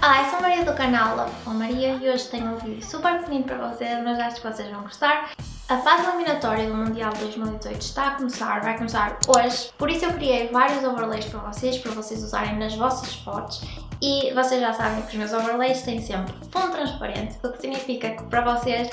Olá, eu sou a Maria do canal Love Maria e hoje tenho um vídeo super pequenino para vocês, mas acho que vocês vão gostar. A fase eliminatória do Mundial 2018 está a começar, vai começar hoje, por isso eu criei vários overlays para vocês, para vocês usarem nas vossas fotos e vocês já sabem que os meus overlays têm sempre fundo transparente, o que significa que para vocês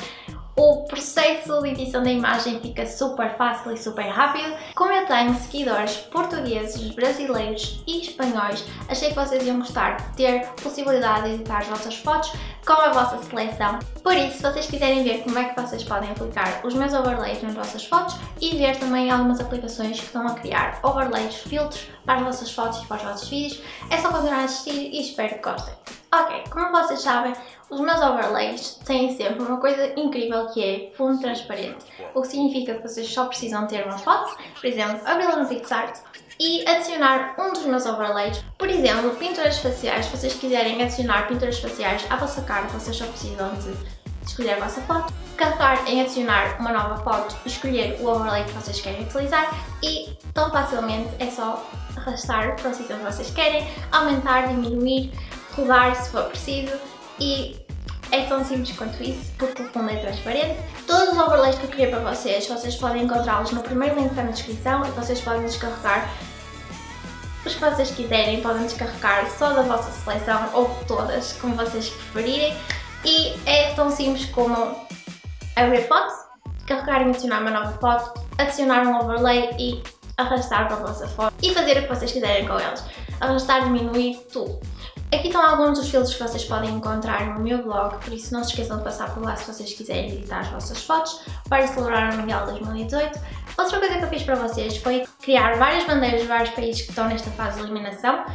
o processo de edição da imagem fica super fácil e super rápido. Como eu tenho seguidores portugueses, brasileiros e espanhóis, achei que vocês iam gostar de ter possibilidade de editar as vossas fotos com a vossa seleção. Por isso, se vocês quiserem ver como é que vocês podem aplicar os meus overlays nas vossas fotos e ver também algumas aplicações que estão a criar overlays, filtros para as vossas fotos e para os vossos vídeos, é só continuar a assistir e espero que gostem. Ok, como vocês sabem, os meus overlays têm sempre uma coisa incrível que é fundo transparente, o que significa que vocês só precisam ter uma foto, por exemplo, abri-la no PixArt e adicionar um dos meus overlays. Por exemplo, pinturas faciais, se vocês quiserem adicionar pinturas faciais à vossa cara, vocês só precisam de escolher a vossa foto, carregar em adicionar uma nova foto, escolher o overlay que vocês querem utilizar e tão facilmente é só arrastar para o sítio onde vocês querem, aumentar, diminuir, rodar se for preciso e é tão simples quanto isso, porque o fundo é transparente. Todos os overlays que eu criei para vocês, vocês podem encontrá-los no primeiro link da descrição e vocês podem descarregar os que vocês quiserem, podem descarregar só da vossa seleção ou todas, como vocês preferirem. E é tão simples como abrir fotos, carregar e adicionar uma nova foto, adicionar um overlay e arrastar para a vossa foto e fazer o que vocês quiserem com eles. Arrastar, diminuir, tudo. Aqui estão alguns dos filtros que vocês podem encontrar no meu blog, por isso não se esqueçam de passar por lá se vocês quiserem editar as vossas fotos para celebrar o Mundial 2018. Outra coisa que eu fiz para vocês foi criar várias bandeiras de vários países que estão nesta fase de eliminação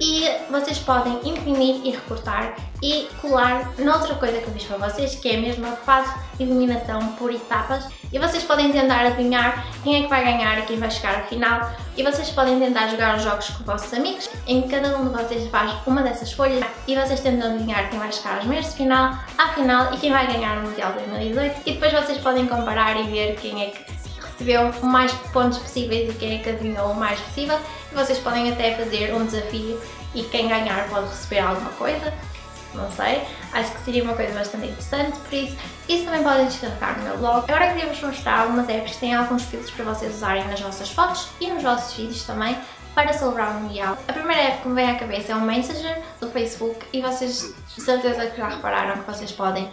e vocês podem imprimir e recortar e colar noutra coisa que eu fiz para vocês, que é a mesma fase de iluminação por etapas. E vocês podem tentar adivinhar quem é que vai ganhar e quem vai chegar ao final. E vocês podem tentar jogar os jogos com vossos amigos, em que cada um de vocês faz uma dessas folhas. E vocês tentam adivinhar quem vai chegar aos meios de final, à final e quem vai ganhar no Mundial 2018 e depois vocês podem comparar e ver quem é que recebeu o mais pontos possíveis e quem é que adivinhou o mais possível. E vocês podem até fazer um desafio e quem ganhar pode receber alguma coisa. Não sei, acho que seria uma coisa bastante interessante, por isso, isso também podem descarregar no meu blog. Agora queria vos mostrar algumas apps que têm alguns filtros para vocês usarem nas vossas fotos e nos vossos vídeos também, para celebrar o Mundial. A primeira app que me vem à cabeça é o Messenger do Facebook e vocês de certeza que já repararam que vocês podem uh,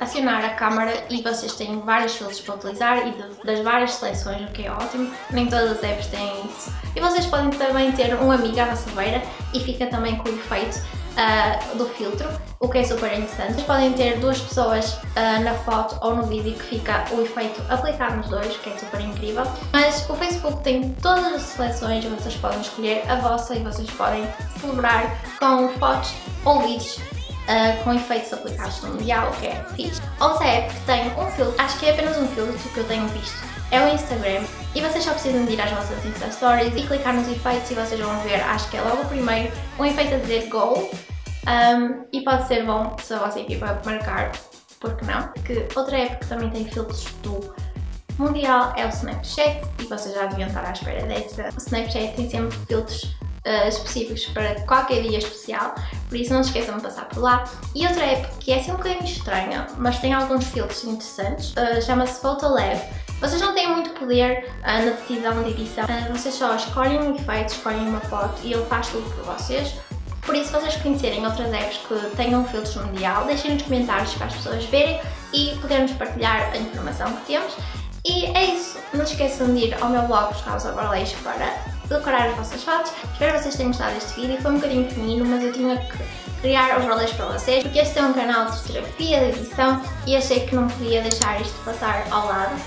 acionar a câmera e vocês têm vários filtros para utilizar e de, das várias seleções, o que é ótimo. Nem todas as apps têm isso. E vocês podem também ter um amigo à vossa beira e fica também com o efeito uh, do filtro, o que é super interessante. Vocês podem ter duas pessoas uh, na foto ou no vídeo que fica o efeito aplicado nos dois, que é super incrível. Mas o Facebook tem todas as seleções, vocês podem escolher a vossa e vocês podem celebrar com fotos ou vídeos Uh, com efeitos aplicados no mundial, que é fixe. Outra app que tem um filtro, acho que é apenas um filtro que eu tenho visto, é o Instagram e vocês só precisam de ir às vossas Insta Stories e clicar nos efeitos e vocês vão ver, acho que é logo o primeiro, um efeito a dizer Go um, e pode ser bom se a vossa equipa marcar, porque não? Que outra app que também tem filtros do Mundial é o Snapchat e vocês já deviam estar à espera dessa. O Snapchat tem sempre filtros uh, específicos para qualquer dia especial, por isso não se esqueçam de passar por lá. E outra app que é assim um bocadinho estranha, mas tem alguns filtros interessantes, uh, chama-se Photolab. Vocês não têm muito poder uh, na decisão de edição, vocês só escolhem um efeito, escolhem uma foto e ele faz tudo por vocês. Por isso, se vocês conhecerem outras apps que tenham filtros mundial, deixem nos comentários para as pessoas verem e podermos partilhar a informação que temos. E é isso, não se esqueçam de ir ao meu blog buscar os overlays para decorar as vossas fotos. Espero que vocês tenham gostado deste vídeo, foi um bocadinho pequenino, mas eu tinha que criar overlays para vocês, porque este é um canal de fotografia, de edição, e achei que não podia deixar isto passar ao lado.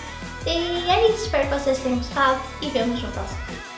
E é isso, espero que vocês tenham gostado e vemos no próximo vídeo.